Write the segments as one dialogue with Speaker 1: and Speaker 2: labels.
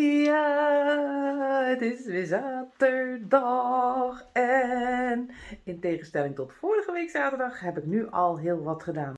Speaker 1: Ja, het is weer zaterdag en in tegenstelling tot vorige week zaterdag heb ik nu al heel wat gedaan.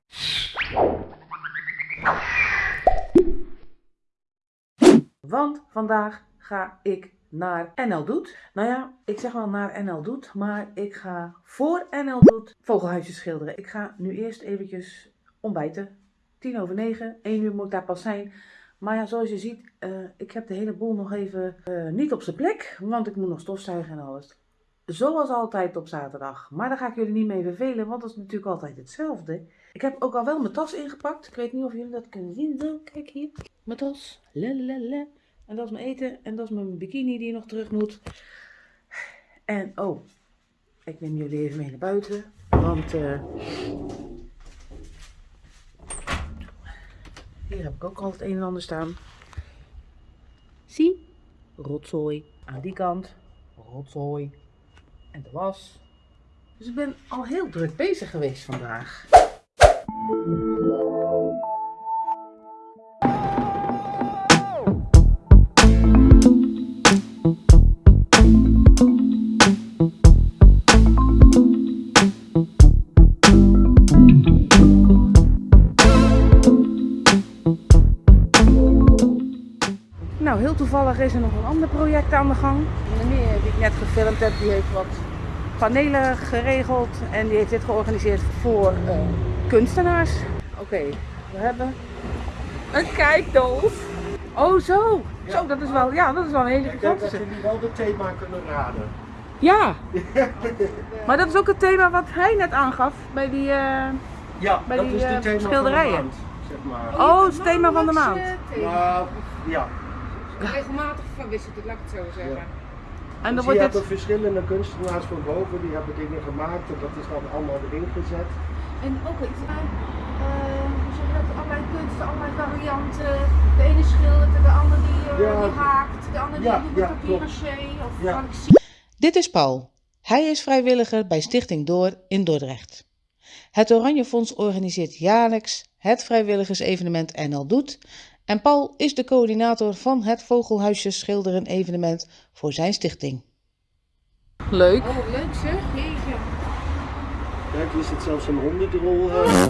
Speaker 1: Want vandaag ga ik naar NL Doet. Nou ja, ik zeg wel naar NL Doet, maar ik ga voor NL Doet vogelhuisjes schilderen. Ik ga nu eerst eventjes ontbijten. 10 over 9, 1 uur moet ik daar pas zijn. Maar ja, zoals je ziet, uh, ik heb de hele boel nog even uh, niet op zijn plek, want ik moet nog stofzuigen en alles. Zoals altijd op zaterdag. Maar daar ga ik jullie niet mee vervelen, want dat is natuurlijk altijd hetzelfde. Ik heb ook al wel mijn tas ingepakt. Ik weet niet of jullie dat kunnen zien. Kijk hier. Mijn tas. Lalalala. En dat is mijn eten. En dat is mijn bikini die nog terug moet. En oh, ik neem jullie even mee naar buiten. Want uh, hier heb ik ook al het een en ander staan. Zie, rotzooi. Aan die kant, rotzooi. En de was. Dus ik ben al heel druk bezig geweest vandaag. Toevallig is er nog een ander project aan de gang. Meneer die ik net gefilmd heb, die heeft wat panelen geregeld en die heeft dit georganiseerd voor uh, kunstenaars. Oké, okay, we hebben een kijkdoos. Oh zo, ja. zo dat is wel, ja, dat is wel een hele gigantische.
Speaker 2: Ik denk dat jullie wel het thema kunnen raden.
Speaker 1: Ja, maar dat is ook het thema wat hij net aangaf bij die, uh,
Speaker 2: ja,
Speaker 1: bij
Speaker 2: dat
Speaker 1: die
Speaker 2: is het
Speaker 1: uh,
Speaker 2: thema
Speaker 1: schilderijen.
Speaker 2: Van de maand, zeg maar.
Speaker 1: Oh, het thema van de maand.
Speaker 2: Uh, ja.
Speaker 3: Regelmatig verwisselt het, laat ik het zo zeggen. Ja.
Speaker 1: En dan
Speaker 2: dus
Speaker 1: wordt
Speaker 2: je
Speaker 1: het...
Speaker 2: hebt er verschillende kunstenaars van boven, die hebben dingen gemaakt en dat is dan allemaal erin gezet.
Speaker 3: En ook iets aan, uh, allerlei kunsten, allerlei varianten. De ene schildert, de ander die, uh, ja. die haakt, de ander die doet ja, papier-maché of ja.
Speaker 1: Dit is Paul. Hij is vrijwilliger bij Stichting Door in Dordrecht. Het Oranje Fonds organiseert jaarlijks het vrijwilligersevenement NL Doet en Paul is de coördinator van het Vogelhuisjes Schilderen evenement voor zijn stichting. Leuk.
Speaker 3: Oh, leuk zeg. Jeetje.
Speaker 2: Kijk, hier zit zelfs een hondendrol. Uh...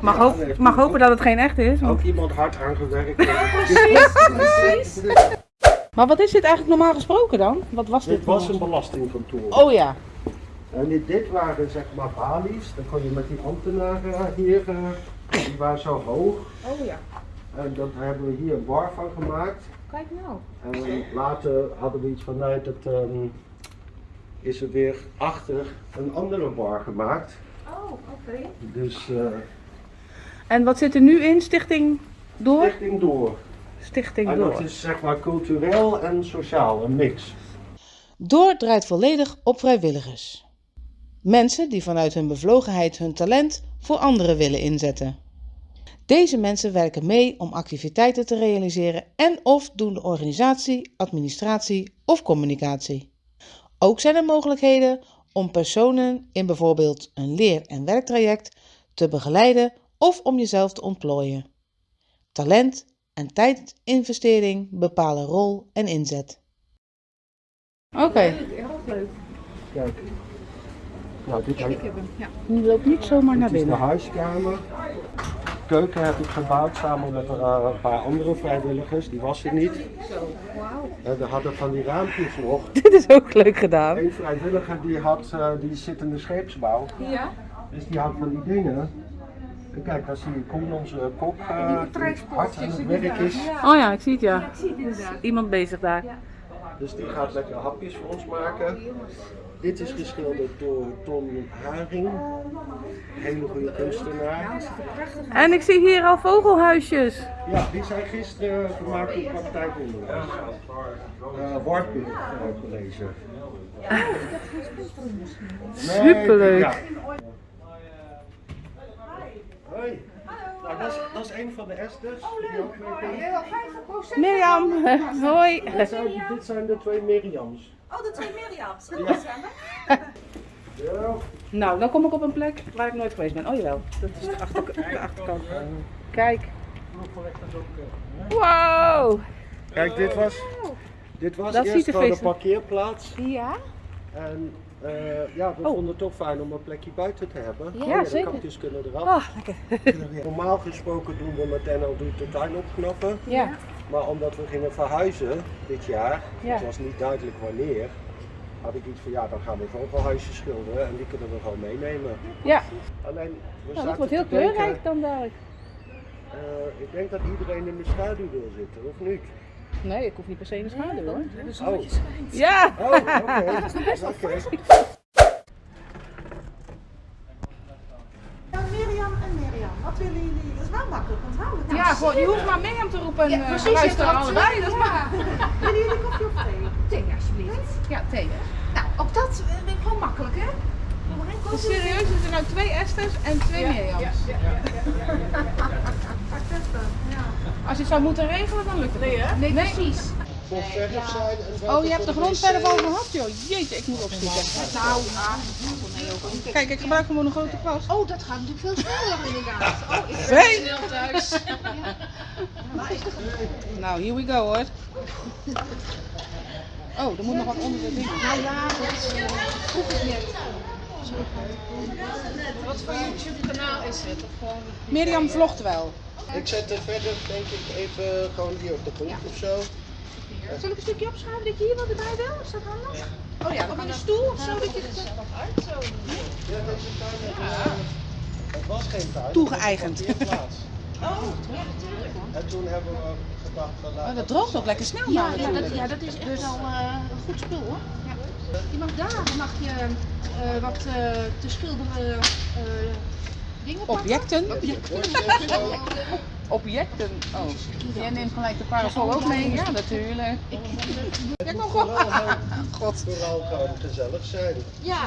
Speaker 1: mag, hoop, mag hopen dat het geen echt is.
Speaker 2: Want... Ook iemand hard aangewerkt.
Speaker 3: precies, precies.
Speaker 1: Maar wat is dit eigenlijk normaal gesproken dan? Wat was dit?
Speaker 2: Dit was een belastingkantoor.
Speaker 1: Oh ja.
Speaker 2: En dit, dit waren zeg maar balies. Dan kon je met die ambtenaren hier... Uh... Die waren zo hoog.
Speaker 3: Oh ja.
Speaker 2: En dat hebben we hier een bar van gemaakt.
Speaker 3: Kijk nou.
Speaker 2: En later hadden we iets van, nee, dat um, is er weer achter een andere bar gemaakt.
Speaker 3: Oh, oké. Okay.
Speaker 2: Dus... Uh,
Speaker 1: en wat zit er nu in? Stichting Door?
Speaker 2: Stichting Door.
Speaker 1: Stichting
Speaker 2: en
Speaker 1: Door.
Speaker 2: dat is zeg maar cultureel en sociaal, een mix.
Speaker 1: Door draait volledig op vrijwilligers. Mensen die vanuit hun bevlogenheid hun talent voor anderen willen inzetten. Deze mensen werken mee om activiteiten te realiseren en of doen de organisatie, administratie of communicatie. Ook zijn er mogelijkheden om personen in bijvoorbeeld een leer- en werktraject te begeleiden of om jezelf te ontplooien. Talent en tijdinvestering bepalen rol en inzet. Oké. Okay.
Speaker 3: Heel leuk.
Speaker 2: Kijk. Nou, dit
Speaker 3: Ik heb hem, ja.
Speaker 1: Je loopt niet zomaar naar
Speaker 2: dit is de
Speaker 1: binnen.
Speaker 2: huiskamer. Keuken heb ik gebouwd samen met uh, een paar andere vrijwilligers. Die was er niet.
Speaker 3: Zo, wauw.
Speaker 2: En we hadden van die raampjes nog.
Speaker 1: Dit is ook leuk gedaan.
Speaker 2: Een vrijwilliger die, had, uh, die zit in de scheepsbouw.
Speaker 3: Ja?
Speaker 2: Dus die had van die dingen. En kijk, daar zie je Koen, onze kok, uh, die hard aan het werk is.
Speaker 1: Oh ja, ik zie het ja.
Speaker 3: Ja, ik zie het inderdaad.
Speaker 1: Iemand bezig daar.
Speaker 3: Ja.
Speaker 2: Dus die gaat lekker hapjes voor ons maken. Dit is geschilderd door Tom Haring. Hele goede kunstenaar.
Speaker 1: En ik zie hier al vogelhuisjes.
Speaker 2: Ja, die zijn gisteren gemaakt door praktijkonderwijs. Uh, Wartburg uh, College.
Speaker 3: Oh, misschien.
Speaker 2: Nee,
Speaker 1: Superleuk.
Speaker 2: Ja. Hoi. Nou, dat, is, dat is een van de esters. die ook mee
Speaker 3: Heel 50%
Speaker 1: Mirjam, hoi.
Speaker 2: Dit zijn, dit zijn de twee Miriams.
Speaker 3: Oh, de twee Mirjams. Dat
Speaker 2: Ja.
Speaker 1: Nou, dan kom ik op een plek waar ik nooit geweest ben. Oh jawel, dat is de, achter, de achterkant. Kijk, Wow!
Speaker 2: Kijk, dit was, dit was
Speaker 1: Dat
Speaker 2: eerst
Speaker 1: er
Speaker 2: gewoon een parkeerplaats.
Speaker 3: Ja?
Speaker 2: En eh, ja, we
Speaker 1: Oh.
Speaker 2: vonden het toch fijn om een plekje buiten te hebben.
Speaker 3: Ja,
Speaker 1: Ja,
Speaker 2: de
Speaker 1: zeker.
Speaker 2: kapjes kunnen eraf.
Speaker 1: Oh, lekker.
Speaker 2: Normaal gesproken doen we met NL Doet de tuin opknappen.
Speaker 1: Ja.
Speaker 2: Maar omdat we gingen verhuizen dit jaar,
Speaker 1: Ja.
Speaker 2: het was niet duidelijk wanneer, had ik iets van ja, dan gaan we vogelhuisjes schilderen en die kunnen we gewoon meenemen.
Speaker 1: Ja,
Speaker 2: Alleen, we
Speaker 1: nou, dat wordt heel
Speaker 2: denken,
Speaker 1: kleurrijk dan dadelijk.
Speaker 2: eh, ik denk dat iedereen in de schaduw wil zitten, of niet?
Speaker 1: Nee, ik hoef niet per se in de schaduw hoor.
Speaker 2: Oh,
Speaker 1: Ja!
Speaker 2: oh oké. Oké.
Speaker 4: Ja, Mirjam en Mirjam, wat willen jullie? Dat is wel makkelijk onthouden. Nou,
Speaker 3: Ja, gewoon, je hoeft maar Mirjam te roepen en
Speaker 4: Ja,
Speaker 3: eh,
Speaker 4: precies,
Speaker 3: luisteren
Speaker 4: er
Speaker 3: allebei. Dat maar.
Speaker 4: Willen jullie koffie of thee?
Speaker 3: Thee, alsjeblieft. Ja, thee. Nou, ook dat eh, vind ik gewoon makkelijk, hè?
Speaker 1: Dus serieus, er zijn nou twee Esters en twee Mirjams. Als je het zou moeten regelen, dan lukt het nee, hè?
Speaker 3: Nee, precies.
Speaker 2: Voor verf zijn en
Speaker 1: Oh, je hebt de grondverf al
Speaker 2: over
Speaker 1: gehad, joh. Jeetje, ik moet opzoeken.
Speaker 3: Nou, ah.
Speaker 1: Kijk, ik gebruik gewoon een grote kwast.
Speaker 3: Oh, dat gaat natuurlijk veel sneller inderdaad. Oh, ik
Speaker 1: Twee?
Speaker 3: snel thuis.
Speaker 1: Nou, here we go hoor. Oh, er moet nog wat onder de ding.
Speaker 3: Nou ja, dat is eh, vroeg het net.
Speaker 5: Wat voor YouTube-kanaal is het? Of gewoon...
Speaker 1: Mirjam vlogt wel.
Speaker 2: Ik zet er verder denk ik even gewoon hier op de grond of zo.
Speaker 3: Zal ik een stukje opschuiven dat je hier wat erbij wil? Is dat handig? Oh ja, of in een stoel of zo dat je het...
Speaker 2: Ja, deze tuin Het was geen tuin.
Speaker 1: Toegeëigend.
Speaker 2: Was een parkeerplaats. En toen hebben we gedacht van
Speaker 1: Oh,
Speaker 2: laten
Speaker 1: dat droogt ook lekker snel
Speaker 3: Ja, ja, dat, ja, dat is echt wel eh, een goed spul hoor. Ja. Je mag daar mag je eh, wat eh, te schilderen eh, dingen pakken.
Speaker 1: Objecten?
Speaker 2: Objecten.
Speaker 1: Objecten. Oh, jij neemt gelijk de parasol ook mee? Ja, natuurlijk. Ja, kom op. God.
Speaker 2: Vooral gewoon gezellig zijn.
Speaker 3: Ja.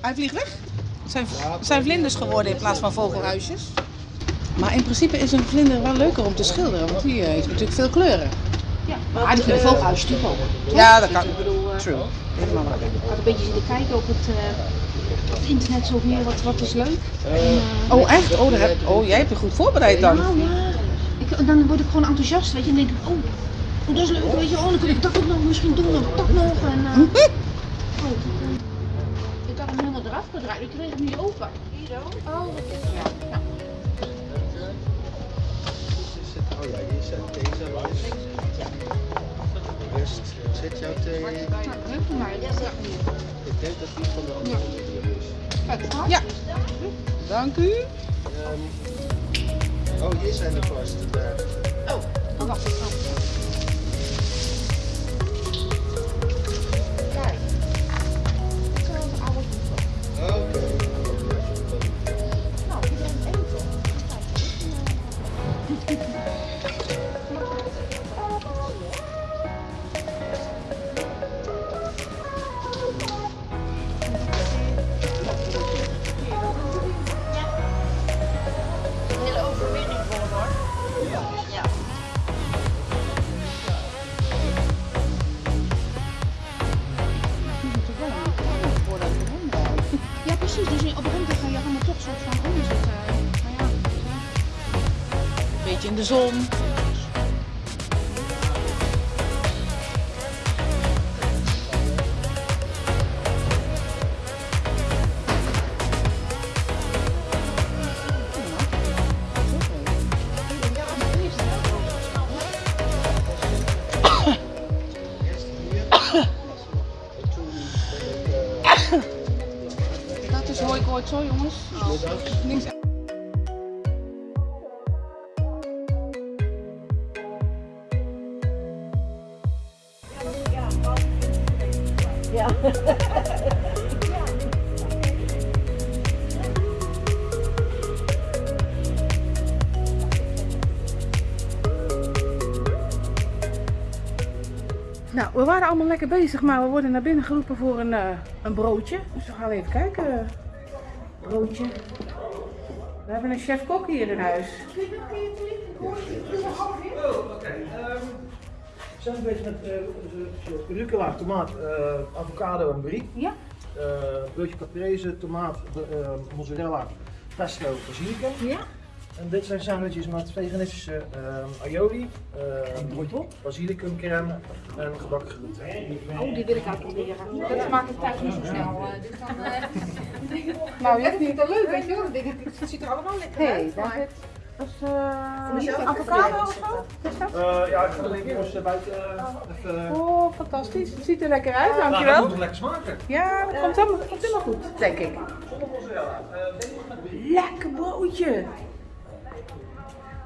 Speaker 1: Hij vliegt weg. Het zijn, zijn vlinders geworden in plaats van vogelhuisjes. Maar in principe is een vlinder wel leuker om te schilderen, want die eh, heeft natuurlijk veel kleuren.
Speaker 3: ja. Maar die kunnen vogelhuis natuurlijk ook.
Speaker 1: Ja, dat kan.
Speaker 3: Ik eh,
Speaker 1: True.
Speaker 3: Ik had een beetje zitten kijken op het, eh, het internet zo weer, wat, wat is leuk. En, eh,
Speaker 1: Oh, echt? Oh, daar heb, oh, jij hebt je goed voorbereid dan.
Speaker 3: Nou ja, ik, dan word ik gewoon enthousiast, weet je. En denk ik, oh, oh, dat is leuk, weet je. Oh, dan kan ik dat ook nog misschien doen, of dat nog. En, eh, oh, ik had hem helemaal eraf gedraaid, ik kreeg hem niet open. Hier zo. Oh, wat is ja. ja.
Speaker 2: Is het- Oh ja, hier zet deze langs. Rest zit jouw thee.
Speaker 3: Nou, mij. Ja, ja.
Speaker 2: Ik denk dat die van de andere manier is.
Speaker 1: Ja. Dank u.
Speaker 2: Ehm, oh, hier zijn de kwasten. Daar.
Speaker 3: Oh, wacht. Oh. Kijk. Dit
Speaker 1: zon.
Speaker 2: Ik...
Speaker 1: Dat is hoi kooit zo jongens. Niks Nou, we waren allemaal lekker bezig, maar we worden naar binnen geroepen voor een, eh, een broodje. Dus we gaan even kijken. Broodje. We hebben een chef-kok hier in huis.
Speaker 6: We zijn bezig met uh, rucola, tomaat, eh, avocado en brie.
Speaker 3: Ja.
Speaker 6: Eh broodje caprese, tomaat, mozzarella, pesto, basilicum.
Speaker 3: Ja.
Speaker 2: En dit zijn sandwiches met veganistische aioli, uh, basilicumcrème en gebakken groenten.
Speaker 3: Oh, die wil ik uitproberen. Dat maak ik thuis niet zo snel. eh, dus eh,
Speaker 1: Nou, je
Speaker 3: dat vind ik wel leuk, weet je wel. Het ziet er allemaal lekker uit. maar-.
Speaker 1: Dat is eh,
Speaker 3: mezelf
Speaker 1: avocado of zo? Dat?
Speaker 2: Eh, ja, ik ga alleen eerst buiten eh, even...
Speaker 1: Oh, fantastisch. Het ziet er lekker uit,
Speaker 2: Nou, dat
Speaker 1: dankjewel.
Speaker 2: moet toch lekker smaken.
Speaker 1: Ja, dat komt helemaal, komt helemaal goed, denk ik. Lekker broodje.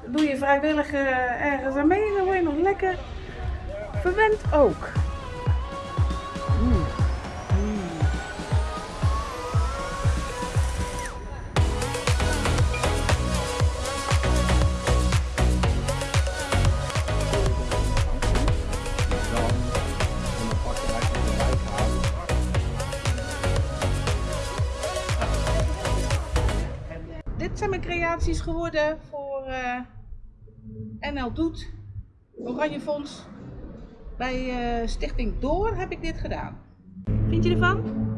Speaker 1: Doe je vrijwillig eh, ergens aan mee, dan word je nog lekker verwend ook. Geworden voor eh, NL Doet, Oranje Fonds. Bij eh, Stichting Door heb ik dit gedaan. Vind je ervan?